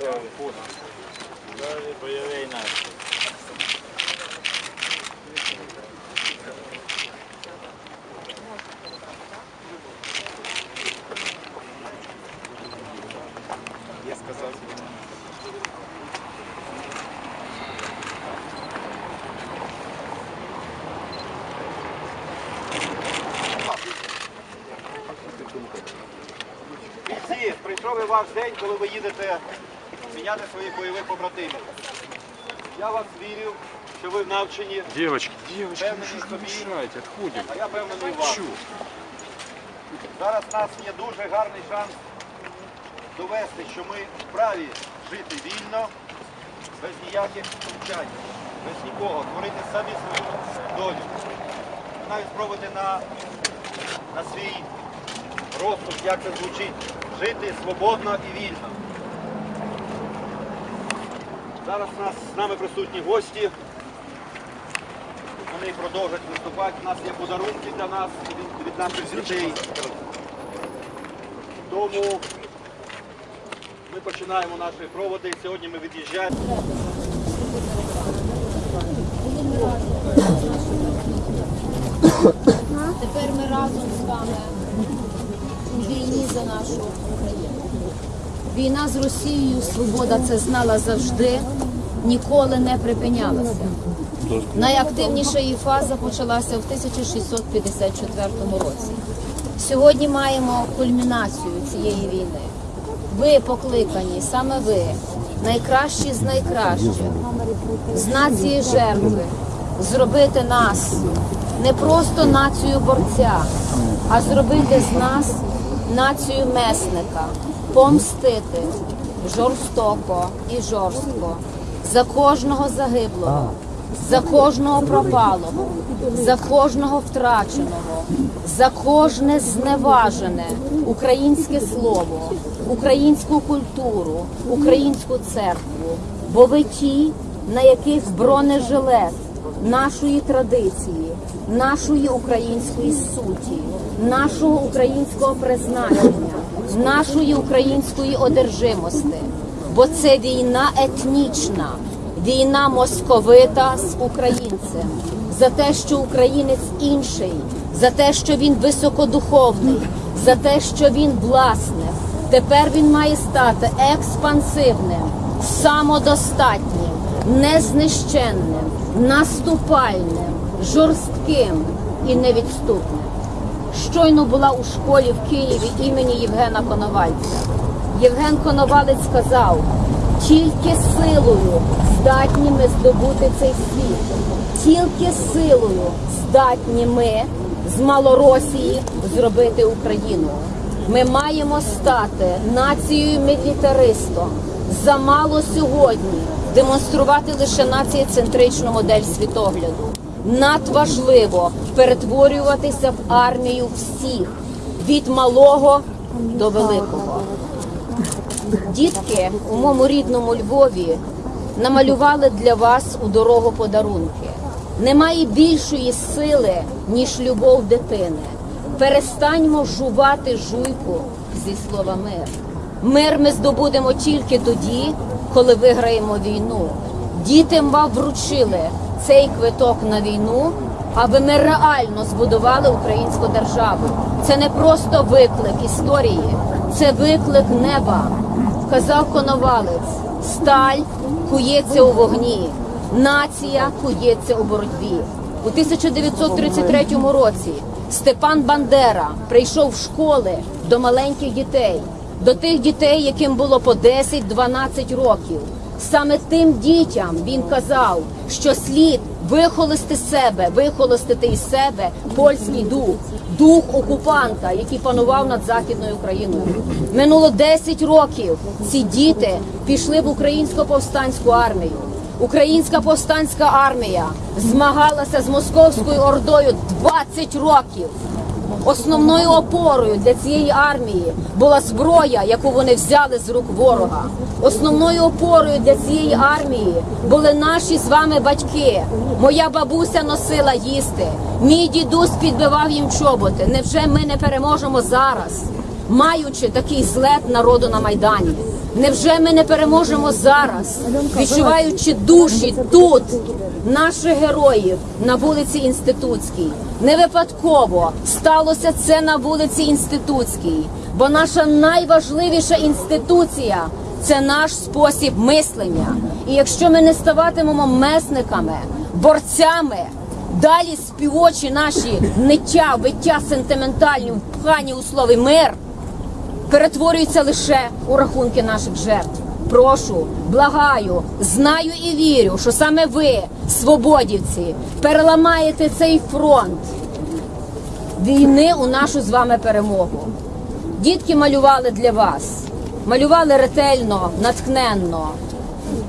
Далі бойовий настрій. Я. Бійці, прийшов і ваш день, коли ви їдете міняти своїх бойових побратимів. Я вас вірю, що ви навчені, Девочки, девочки, Певно, ну что вы бить. а я певний в вас. Чё? Зараз у нас є дуже гарний шанс довести, що ми вправі жити вільно, без ніяких втручань, без нікого, творити самі свою долю. Навіть спробувати на, на свій розсуд, як це звучить, жити свободно і вільно. Зараз нас з нами присутні гості. Вони продовжать виступати. У нас є подарунки для нас від, від наших дітей. Тому ми починаємо наші проводи. Сьогодні ми від'їжджаємо. Тепер ми разом з вами у війні за нашу Україну. Війна з Росією, свобода це знала завжди, ніколи не припинялася. Найактивніша її фаза почалася в 1654 році. Сьогодні маємо кульмінацію цієї війни. Ви покликані, саме ви, найкращі з найкращих, з нації жертви, зробити нас не просто націю борця, а зробити з нас націю месника, помстити жорстоко і жорстко за кожного загиблого, за кожного пропалого, за кожного втраченого, за кожне зневажене українське слово, українську культуру, українську церкву. Бо ви ті, на яких бронежилет нашої традиції, нашої української суті, нашого українського призначення, нашої української одержимості. Бо це війна етнічна, війна московита з українцем, за те, що українець інший, за те, що він високодуховний, за те, що він власник. Тепер він має стати експансивним, самодостатнім, незнищенним, наступальним, жорстким і невідступним. Щойно була у школі в Києві імені Євгена Коновальця. Євген Коновалець сказав, тільки силою здатні ми здобути цей світ, тільки силою здатні ми з Малоросії зробити Україну. Ми маємо стати нацією мілітаристом. Замало сьогодні демонструвати лише націєцентричну модель світогляду. Надважливо перетворюватися в армію всіх від малого до великого. Дітки у моєму рідному Львові намалювали для вас у дорогу подарунки. Немає більшої сили, ніж любов дитини. Перестаньмо жувати жуйку зі слова мир. Мир ми здобудемо тільки тоді, коли виграємо війну. Дітям вам вручили цей квиток на війну, аби ми реально збудували українську державу. Це не просто виклик історії, це виклик неба. Казав Коновалець, сталь кується у вогні, нація кується у боротьбі. У 1933 році Степан Бандера прийшов в школи до маленьких дітей, до тих дітей, яким було по 10-12 років. Саме тим дітям він казав, що слід вихолости себе, вихолостити із себе польський дух, дух окупанта, який панував над західною Україною. Минуло 10 років. Ці діти пішли в українсько повстанську армію. Українська повстанська армія змагалася з московською ордою 20 років. Основною опорою для цієї армії була зброя, яку вони взяли з рук ворога. Основною опорою для цієї армії були наші з вами батьки. Моя бабуся носила їсти. Мій дідусь підбивав їм чоботи. Невже ми не переможемо зараз, маючи такий злет народу на майдані? Невже ми не переможемо зараз, відчуваючи душі тут наших героїв на вулиці Інститутській? Не випадково сталося це на вулиці Інститутській, бо наша найважливіша інституція це наш спосіб мислення. І якщо ми не ставатимемо месниками, борцями, далі співочі наші ниття, виття сентиментальні, впхані у слові мир перетворюються лише у рахунки наших жертв. Прошу, благаю, знаю і вірю, що саме ви, свободівці, переламаєте цей фронт війни у нашу з вами перемогу. Дітки малювали для вас, малювали ретельно, натхненно,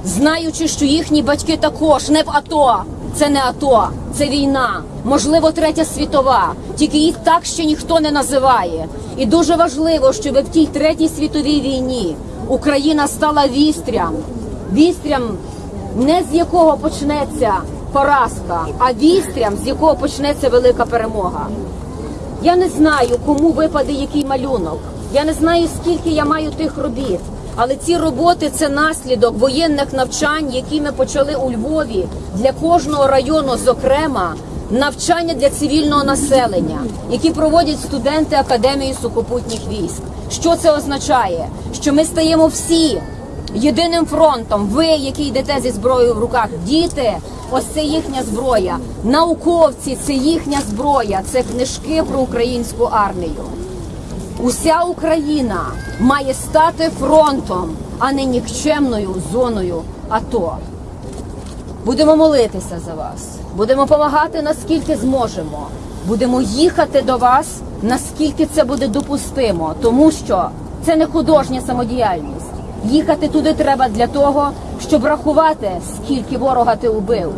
знаючи, що їхні батьки також не в АТО. Це не АТО, це війна, можливо, третя світова. Тільки їх так ще ніхто не називає. І дуже важливо, щоб в тій третій світовій війні Україна стала вістрям, вістрям, не з якого почнеться поразка, а вістрям, з якого почнеться велика перемога. Я не знаю, кому випаде який малюнок. Я не знаю, скільки я маю тих робіт. Але ці роботи це наслідок воєнних навчань, які ми почали у Львові для кожного району, зокрема, навчання для цивільного населення, які проводять студенти Академії сухопутніх військ. Що це означає? Що ми стаємо всі єдиним фронтом. Ви, які йдете зі зброєю в руках, діти, ось це їхня зброя. Науковці це їхня зброя, це книжки про українську армію. Уся Україна має стати фронтом, а не нікчемною зоною АТО. Будемо молитися за вас, будемо допомагати наскільки зможемо. Будемо їхати до вас, наскільки це буде допустимо, тому що це не художня самодіяльність. Їхати туди треба для того, щоб рахувати, скільки ворога ти убив.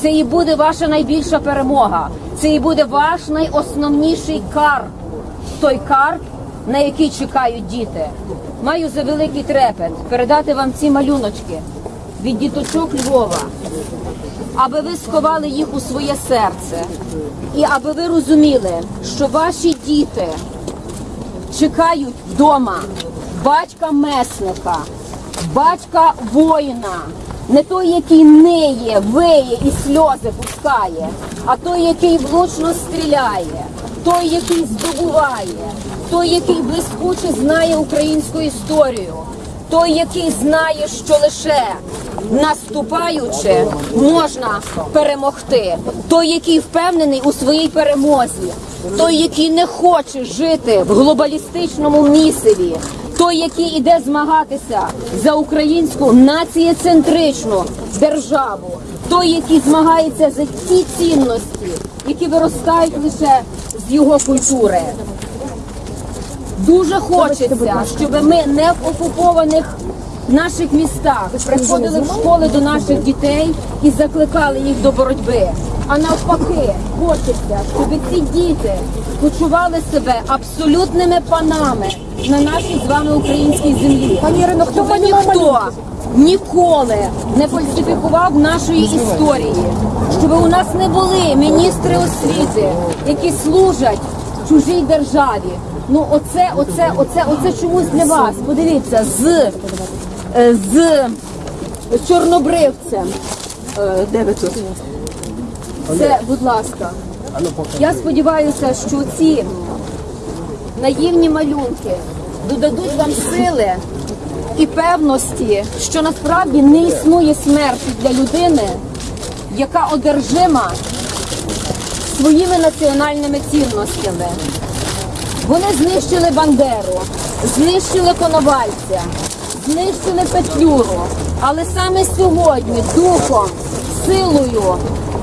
Це і буде ваша найбільша перемога. Це і буде ваш найосновніший кар той карп, на який чекають діти. Маю за великий трепет передати вам ці малюночки від діточок Львова, аби ви сховали їх у своє серце, і аби ви розуміли, що ваші діти чекають вдома батька месника, батька воїна, не той, який ниє, виє і сльози пускає, а той, який влучно стріляє, той, який здобуває, той, який блискуче знає українську історію, той, який знає, що лише наступаючи можна перемогти, той, який впевнений у своїй перемозі, той, який не хоче жити в глобалістичному місиві, той, який іде змагатися за українську націєцентричну державу, той, який змагається за ті цінності, які виростають лише його культури. Дуже хочеться, щоб ми не в окупованих наших містах приходили в школи до наших дітей і закликали їх до боротьби. А навпаки, хочеться, щоб ці діти почували себе абсолютними панами на нашій з вами українській землі. Пані Ірино, хто малював ніхто ніколи не фальсифікував нашої історії, щоб у нас не були міністри освіти, які служать чужій державі. Ну, оце, оце, оце, оце чомусь для вас. Подивіться, з, е, з чорнобривцем. Е, Де ви тут? Це, будь ласка. Я сподіваюся, що ці наївні малюнки додадуть вам сили і певності, що насправді не існує смерті для людини, яка одержима своїми національними цінностями. Вони знищили Бандеру, знищили Коновальця, знищили Петлюру. Але саме сьогодні духом, силою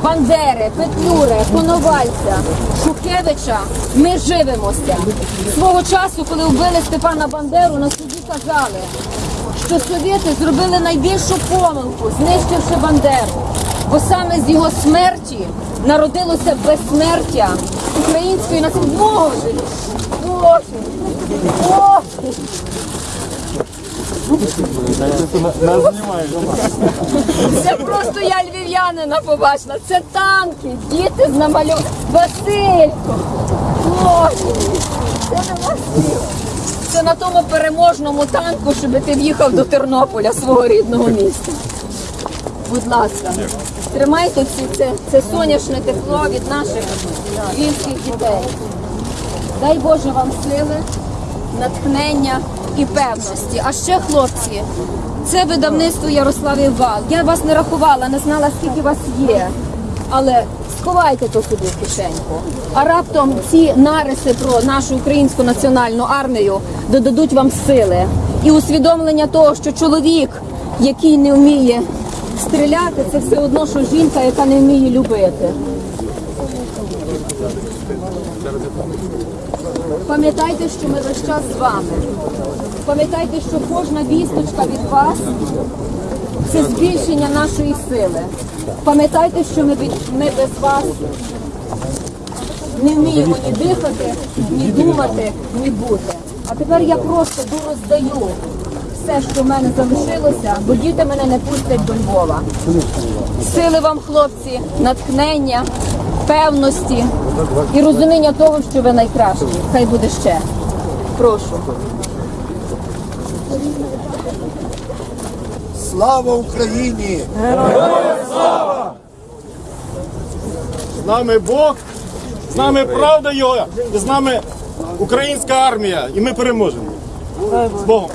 Бандери, Петлюри, Коновальця, Шухевича ми живемося. Свого часу, коли вбили Степана Бандеру, на суді казали, що совєти зробили найбільшу помилку, знищивши Бандеру. Бо саме з його смерті народилося безсмертя української нації. Боже! Боже! Це просто я львів'янина побачила. Це танки, діти з намальов... Василько! Боже! Це не Василь. Це на тому переможному танку, щоб ти в'їхав до Тернополя, свого рідного міста. Будь ласка, тримайте ці, це, це сонячне тепло від наших львівських дітей. Дай Боже вам сили, натхнення і певності. А ще, хлопці, це видавництво Ярославів Вал. Я вас не рахувала, не знала, скільки вас є. Але сховайте то собі в кишеньку. А раптом ці нариси про нашу українську національну армію додадуть вам сили і усвідомлення того, що чоловік, який не вміє стріляти, це все одно, що жінка, яка не вміє любити. Пам'ятайте, що ми весь час з вами. Пам'ятайте, що кожна вісточка від вас це збільшення нашої сили. Пам'ятайте, що ми, без вас не вміємо ні дихати, ні думати, ні бути. А тепер я просто дороздаю все, що в мене залишилося, бо діти мене не пустять до Львова. Сили вам, хлопці, натхнення, певності і розуміння того, що ви найкращі. Хай буде ще. Прошу. Слава Україні! З нами Бог, з нами правда його, і з нами українська армія, і ми переможемо. З Богом.